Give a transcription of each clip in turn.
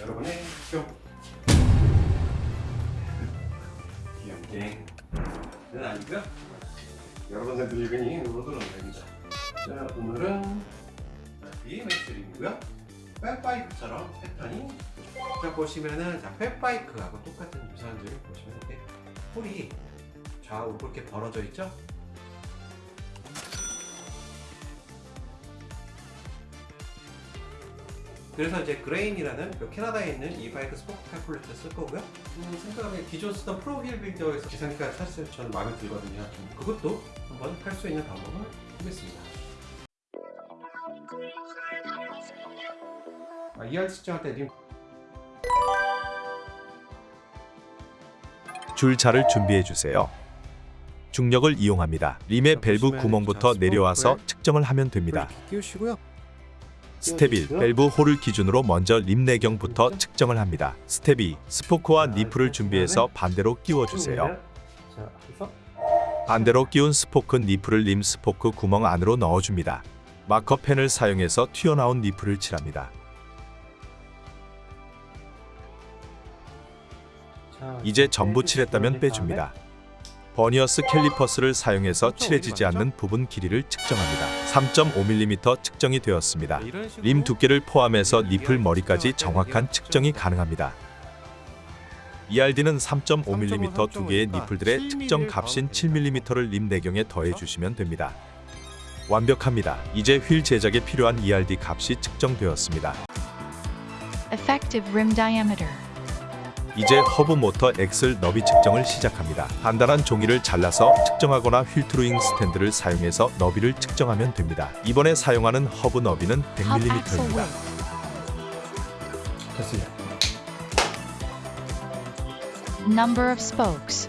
여러분의 뿅 귀염갱은 아니고요. 여러분의 늙은이 로드 런닝입니다. 자 오늘은 BMX림이고요. fat bike처럼 패턴이 자 보시면은 자 fat bike하고 똑같은 점을 보시면 이렇게 홀이 좌우로 이렇게 벌어져 있죠 그래서 이제 Grin이라는 그 캐나다에 있는 이 bike spoke calculator 쓸 거고요. 음, 생각하면 기존 쓰던 ProWheelBuilder에서 계산기가 사실 저는 마음에 들거든요. 좀 그것도 한번 할수 있는 방법을 보겠습니다. 아, ERD 측정할 때 림. 줄자를 준비해 주세요. 중력을 이용합니다. 림의 밸브 구멍부터 내려와서 측정을 하면 됩니다. 끼우시고요. 스텝 1. 밸브 홀을 기준으로 먼저 림 내경부터 측정을 합니다. 스텝 2. 스포크와 니플을 준비해서 반대로 끼워주세요. 자, 그래서 반대로 끼운 스포크 니플을 림 스포크 구멍 안으로 넣어줍니다. 마커펜을 사용해서 튀어나온 니플을 칠합니다. 자, 이제 전부 칠했다면 빼줍니다. 버니어스 캘리퍼스를 사용해서 칠해지지 않는 부분 길이를 측정합니다. 3.5mm 측정이 되었습니다. 식으로 림 두께를 포함해서 니플 머리까지 정확한 측정이 가능합니다. ERD는 3.5mm 두 개의 니플들의 측정 값인 7mm를 림 내경에 더해 주시면 됩니다. 완벽합니다. 이제 휠 제작에 필요한 ERD 값이 측정되었습니다. Effective rim diameter. 이제 허브 모터 axle 너비 측정을 시작합니다. 단단한 종이를 잘라서 측정하거나 wheel truing stand를 사용해서 너비를 측정하면 됩니다. 이번에 사용하는 허브 너비는 Hub axle 100mm입니다. width. 됐습니다. Number of spokes.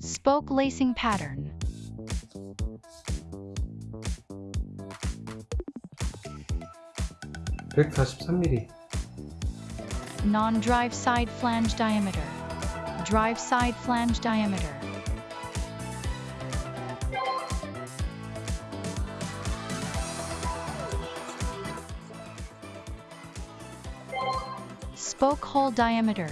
Spoke lacing pattern. 143mm. Non-drive side flange diameter. Drive side flange diameter. Spoke hole diameter.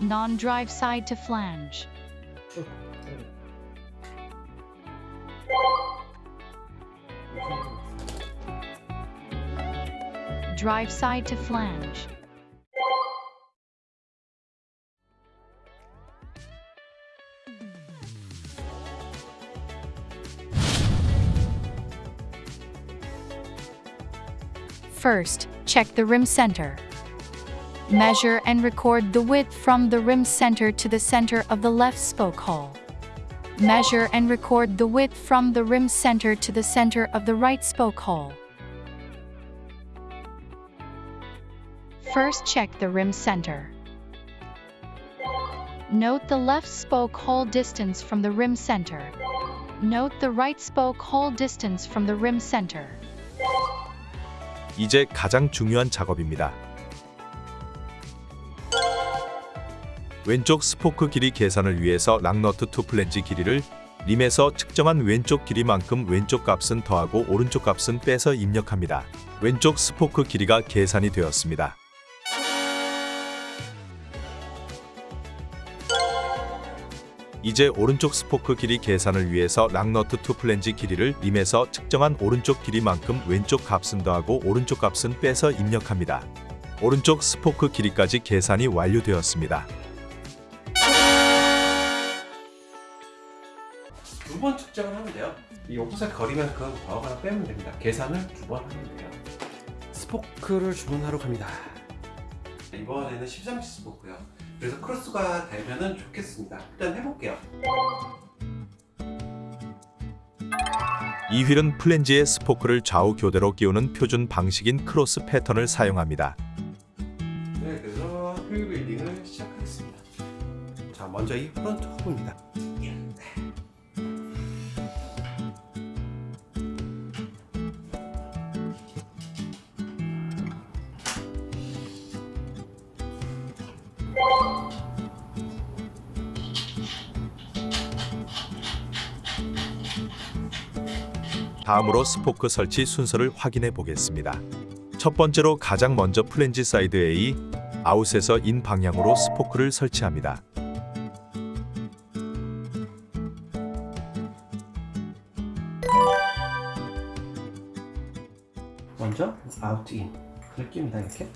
Non-drive side to flange. Drive side to flange. First, check the rim center. Measure and record the width from the rim center to the center of the left spoke hole. Measure and record the width from the rim center to the center of the right spoke hole. First check the rim center. Note the left spoke hole distance from the rim center. Note the right spoke hole distance from the rim center. 이제 가장 중요한 작업입니다. 왼쪽 스포크 길이 계산을 위해서 locknut to flange 길이를 림에서 측정한 왼쪽 길이만큼 왼쪽 값은 더하고 오른쪽 값은 빼서 입력합니다. 왼쪽 스포크 길이가 계산이 되었습니다. 이제 오른쪽 스포크 길이 계산을 위해서 locknut to flange 길이를 림에서 측정한 오른쪽 길이만큼 왼쪽 값은 더하고 오른쪽 값은 빼서 입력합니다. 오른쪽 스포크 길이까지 계산이 완료되었습니다. 두 번 측정을 하면 돼요. 이 오프셋 거리만큼 더하거나 빼면 됩니다. 계산을 두 번 하면 돼요. 스포크를 주문하러 갑니다. 이번에는 13G 스포크요. 그래서 크로스가 되면은 좋겠습니다. 일단 해볼게요. 이 휠은 플랜지의 스포크를 좌우 교대로 끼우는 표준 방식인 크로스 패턴을 사용합니다. 네, 그래서 wheel building을 시작하겠습니다. 자, 먼저 이 front hub입니다. 다음으로 스포크 설치 순서를 확인해 보겠습니다. 첫 번째로 가장 먼저 플랜지 사이드 A, 아웃에서 인 방향으로 스포크를 설치합니다. 먼저 out in 그걸 끼웁니다 이렇게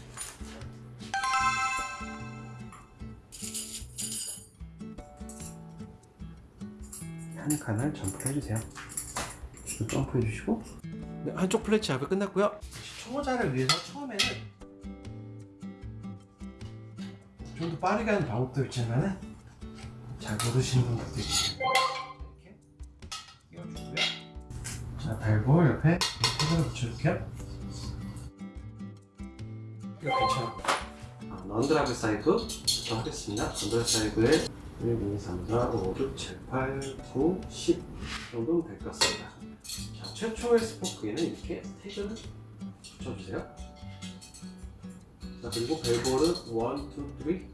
한 칸을 점프를 해주세요 이거 점프해 주시고. 네, 한쪽 플랜지 작업 끝났고요. 초보자를 위해서 처음에는 좀 더 빠르게 하는 방법도 있지만은 잘 모르시는 분들도 있어요 이렇게 끼워주고요. 자 밸브 옆에 패드를 붙여줄게요. 이거 괜찮아 아, non-drive side부터 하겠습니다. non-drive side에 1, 2, 3, 4, 5, 6, 7, 8, 9, 10 정도면 될 것 같습니다. 자, 최초의 스포크에는 이렇게 태그를 붙여주세요. 자, 그리고 벨볼은 1, 2,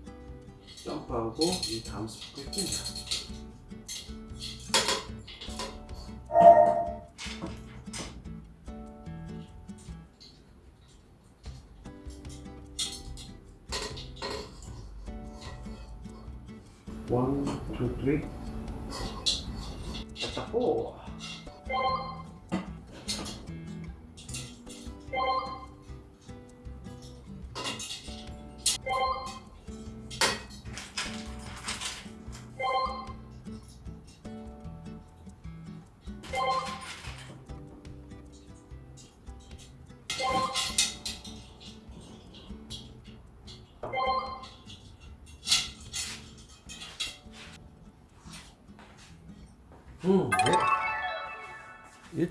3 점프하고 이 다음 스포크에 낍니다. 원, 투, 쓰리. 자, 오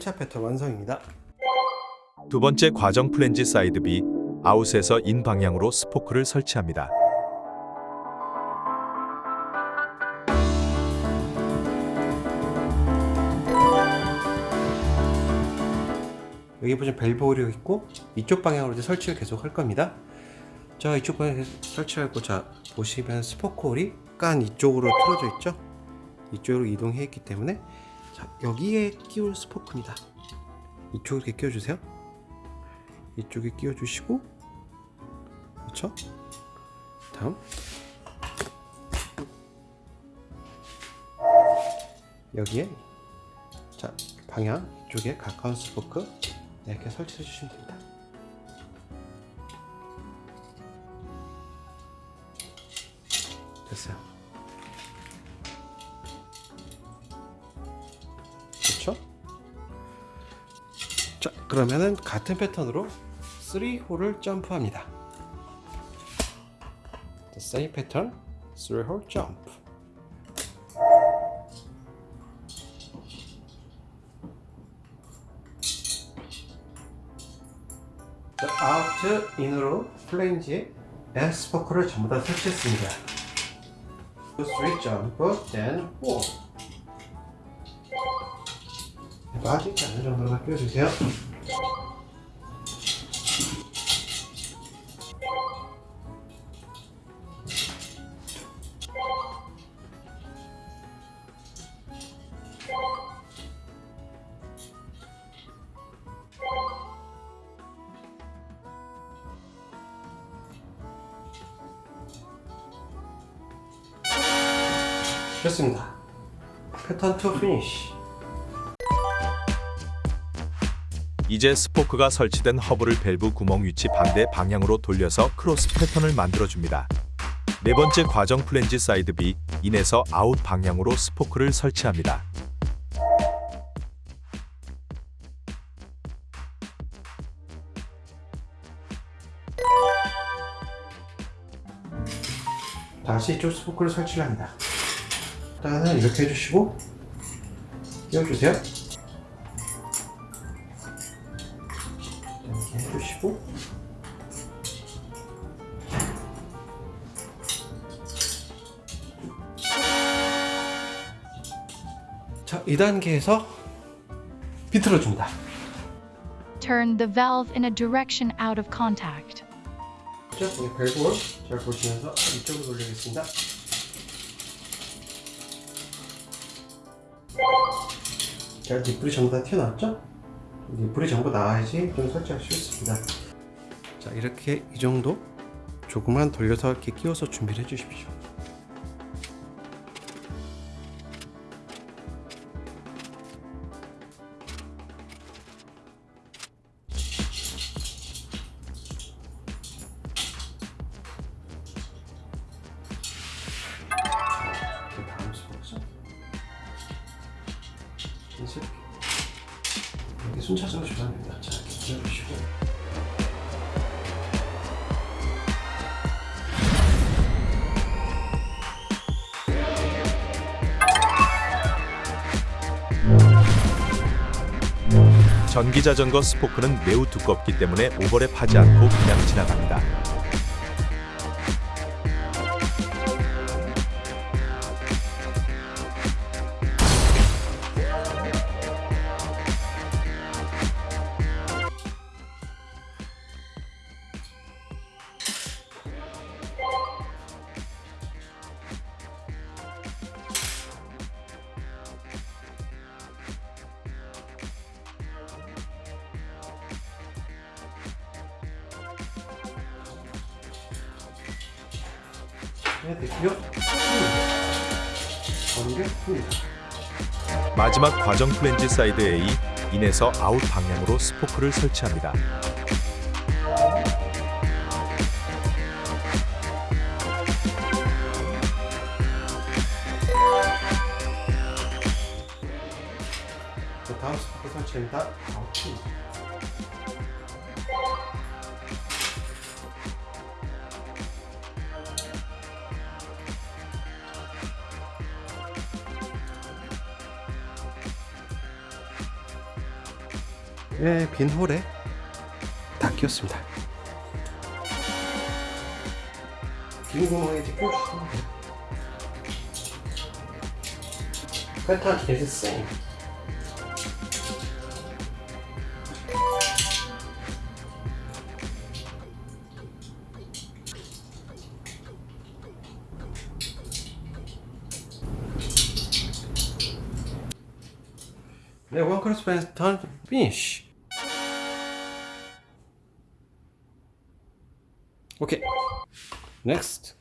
네. 1차 패턴 완성입니다. 두 번째 과정 플랜지 사이드 B, out에서 in 방향으로 스포크를 설치합니다. 여기 보시면 밸브 홀이 있고 이쪽 방향으로 이제 설치를 계속 할 겁니다. 자 이쪽 방향에 설치하고 자 보시면 스포크 홀이 약간 이쪽으로 틀어져 있죠? 이쪽으로 이동해 있기 때문에 자 여기에 끼울 스포크입니다. 이쪽에 끼워주세요. 이쪽에 끼워주시고 그렇죠? 다음 여기에 자 방향 이쪽에 가까운 스포크 이렇게 설치해 주시면 됩니다. 됐어요. 그러면은 같은 패턴으로 3홀을 점프합니다. Same pattern, 3홀 jump. 자, 아웃 인으로 플레인지에 S 포크를 전부 다 설치했습니다. 3 jump, then 4. 빠지지 않는 정도만 끼워주세요. 됐습니다. pattern 2 finish. 이제 스포크가 설치된 허브를 밸브 구멍 위치 반대 방향으로 돌려서 크로스 패턴을 만들어줍니다. 네 번째 과정 플랜지 사이드 B, in에서 out 방향으로 스포크를 설치합니다. 다시 이쪽 스포크를 설치를 합니다. 일단은 이렇게 해주시고 끼워주세요. 2단계에서 비틀어 줍니다. Turn the valve in a direction out of contact. 자, 우리 밸브를 잘 보시면서 이쪽으로 돌리겠습니다. 자, 뒷불이 전부 다 튀어나왔죠? 뒷불이 전부 나와야지 좀 설치하기 쉽습니다. 자, 이렇게 이 정도 조금만 돌려서 이렇게 끼워서 준비를 해주십시오. 이제 이렇게 순차적으로 됩니다. 자, 기다려주시고 전기 자전거 스포크는 매우 두껍기 때문에 오버랩하지 않고 그냥 지나갑니다. 어느 게 큽니다. 마지막 과정 플랜지 사이드 A 인에서 아웃 방향으로 스포크를 설치합니다. 네, 빈 홀에 다 끼웠습니다. 빈 구멍에 이제 끼워주시면 돼요. same. 네, one cross pattern finish. 오케이. Next.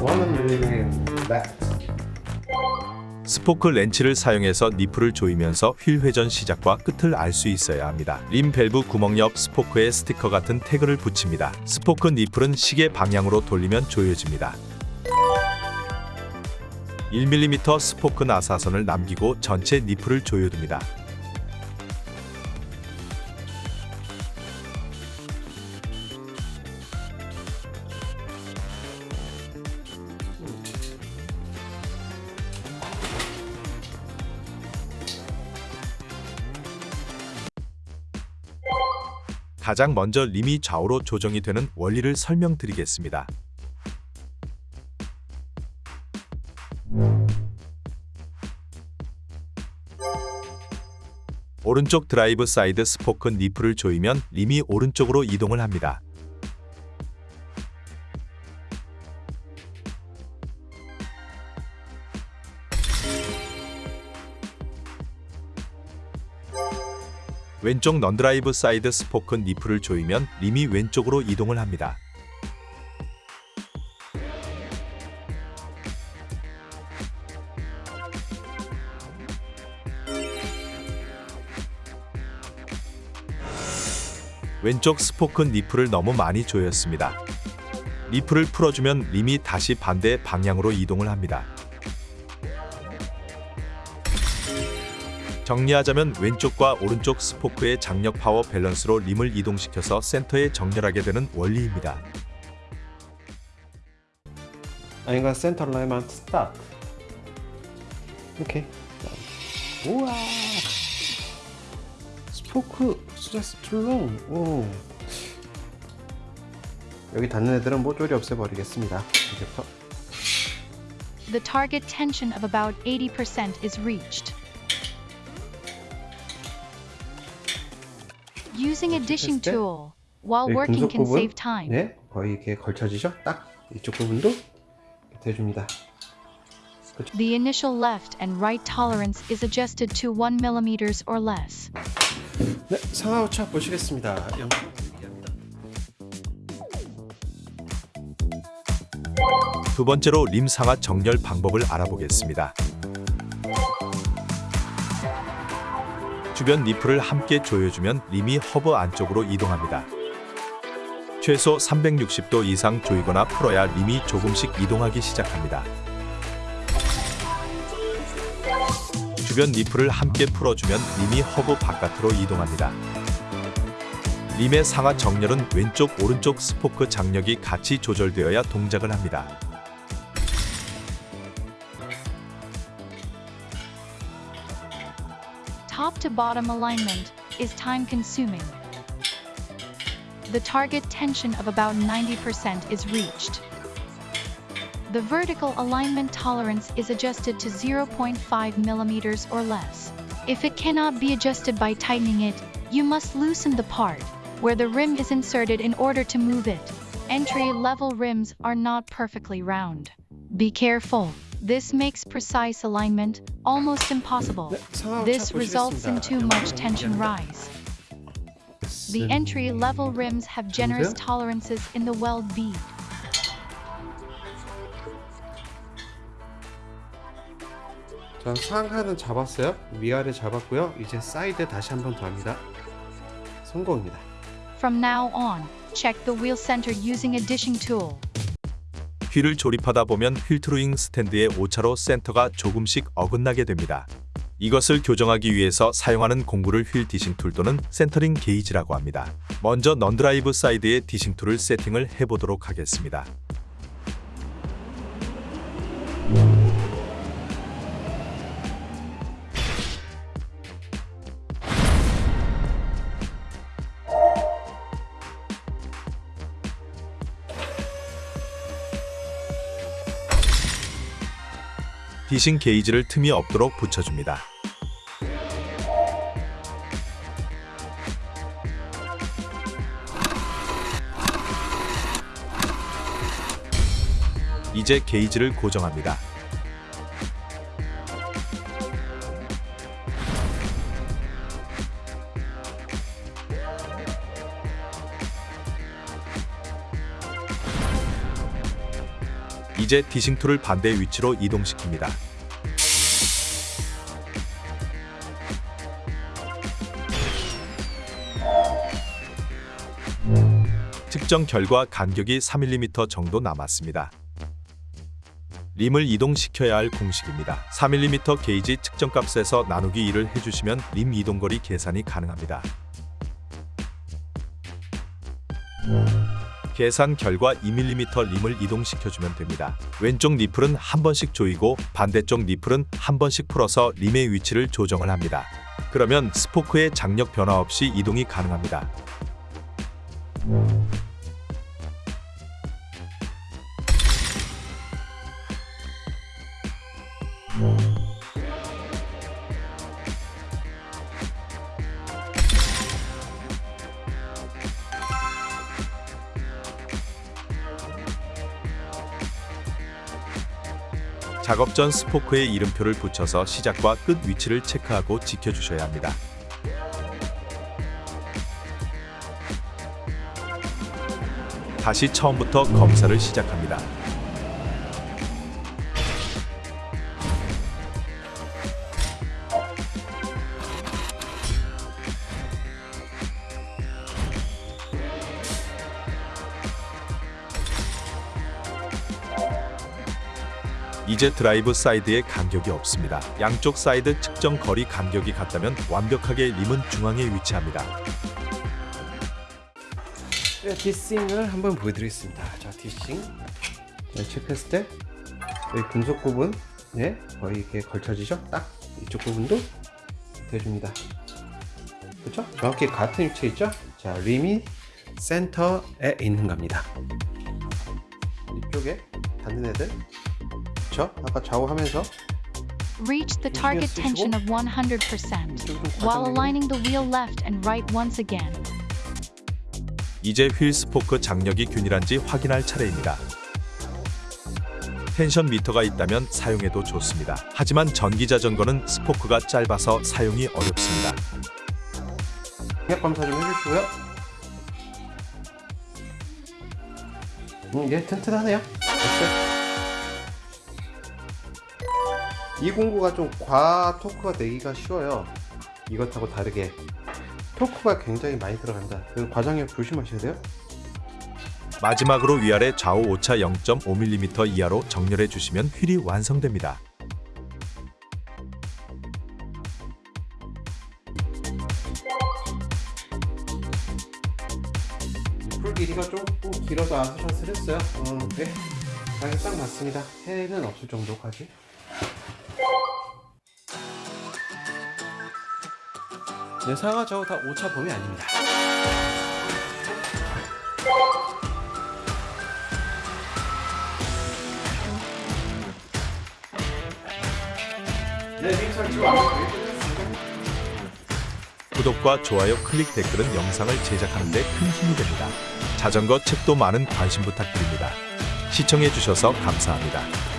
One millimeter left. 스포크 렌치를 사용해서 니플을 조이면서 휠 회전 시작과 끝을 알 수 있어야 합니다. 림 밸브 구멍 옆 스포크에 스티커 같은 태그를 붙입니다. 스포크 니플은 시계 방향으로 돌리면 조여집니다. 1mm 스포크 나사선을 남기고 전체 니플을 조여둡니다. 가장 먼저 림이 좌우로 조정이 되는 원리를 설명드리겠습니다. 오른쪽 드라이브 사이드 스포크 니플을 조이면 림이 오른쪽으로 이동을 합니다. 왼쪽 non-drive 사이드 스포크 니플을 조이면 림이 왼쪽으로 이동을 합니다. 왼쪽 스포크 니플을 너무 많이 조였습니다. 니플을 풀어주면 림이 다시 반대 방향으로 이동을 합니다. 정리하자면 왼쪽과 오른쪽 스포크의 장력 파워 밸런스로 림을 이동시켜서 센터에 정렬하게 되는 원리입니다. 아닌가 센터 라인만 stop. 오케이. 우와. Spoke stress too long. 오. 여기 닿는 애들은 모조리 없애버리겠습니다. 이제부터. The target tension of about 80% is reached. Using a dishing tool while working can save time. 네, 거의 이렇게 걸쳐지죠? 딱 이쪽 부분도 해줍니다. The initial left and right tolerance is adjusted to 1 millimeters or less. 네, 상하 오차 보시겠습니다. 두 번째로 림 상하 정렬 방법을 알아보겠습니다. 주변 니플을 함께 조여주면 림이 허브 안쪽으로 이동합니다. 최소 360도 이상 조이거나 풀어야 림이 조금씩 이동하기 시작합니다. 주변 니플을 함께 풀어주면 림이 허브 바깥으로 이동합니다. 림의 상하 정렬은 왼쪽 오른쪽 스포크 장력이 같이 조절되어야 동작을 합니다. Top bottom alignment is time consuming. The target tension of about 90% is reached. The vertical alignment tolerance is adjusted to 0.5 millimeters or less. If it cannot be adjusted by tightening it, you must loosen the part where the rim is inserted in order to move it. Entry level rims are not perfectly round. Be careful. This makes precise alignment almost impossible. 네, 상하우차 This results in 보시겠습니다. too much 영상 tension 얘기합니다. rise. The entry level rims have generous 보세요. tolerances in the weld bead. 전 상하는 잡았어요. 위아래 잡았고요. 이제 사이드 다시 한 번 더 합니다. 성공입니다. From now on, check the wheel center using a dishing tool. 휠을 조립하다 보면 휠트루잉 스탠드의 오차로 센터가 조금씩 어긋나게 됩니다. 이것을 교정하기 위해서 사용하는 공구를 휠 dishing tool 또는 centering 게이지라고 합니다. 먼저 non-drive 사이드의 dishing tool을 세팅을 해보도록 하겠습니다. 디싱 게이지를 틈이 없도록 붙여줍니다. 이제 게이지를 고정합니다. 이제 dishing tool을 반대 위치로 이동시킵니다. 측정 결과 간격이 3mm 정도 남았습니다. 림을 이동시켜야 할 공식입니다. 3mm 게이지 측정값에서 나누기 2를 해주시면 림 이동거리 계산이 가능합니다. 계산 결과 2mm 림을 이동시켜주면 됩니다. 왼쪽 니플은 한 번씩 조이고 반대쪽 니플은 한 번씩 풀어서 림의 위치를 조정을 합니다. 그러면 스포크의 장력 변화 없이 이동이 가능합니다. 작업 전 스포크에 이름표를 붙여서 시작과 끝 위치를 체크하고 지켜주셔야 합니다. 다시 처음부터 검사를 시작합니다. 이제 드라이브 사이드에 간격이 없습니다. 양쪽 사이드 측정 거리 간격이 같다면 완벽하게 림은 중앙에 위치합니다. 네, dishing을 한번 보여드리겠습니다. 자, dishing. 네, 체크했을 때 여기 금속 부분, 네, 거의 이렇게 걸쳐지죠? 딱 이쪽 부분도 해줍니다. 그렇죠? 정확히 같은 위치에 있죠? 자, 림이 센터에 있는 겁니다. 이쪽에 닿는 애들, 그렇죠? 아까 좌우 하면서 Reach the target tension of 100% while aligning the wheel left and right once again. 이제 휠 스포크 장력이 균일한지 확인할 차례입니다. tension meter가 있다면 사용해도 좋습니다. 하지만 전기 자전거는 스포크가 짧아서 사용이 어렵습니다. 공약 검사 좀 해주시고요. 음, 예, 튼튼하네요. 됐어요. 209가 좀 과 토크가 내기가 쉬워요. 이것하고 다르게 토크가 굉장히 많이 들어간다. 그 과정에 조심하셔야 돼요. 마지막으로 위아래 좌우 오차 0.5mm 이하로 정렬해 주시면 휠이 완성됩니다. 풀 길이가 조금 길어서 아스샷을 했어요. 어, 네. 딱 맞습니다. 해는 없을 정도까지. 네, 상하 좌우 다 오차 범위 아닙니다. 네. 구독과 좋아요, 클릭, 댓글은 영상을 제작하는 데 큰 힘이 됩니다. 자전거 책도 많은 관심 부탁드립니다. 시청해 주셔서 감사합니다.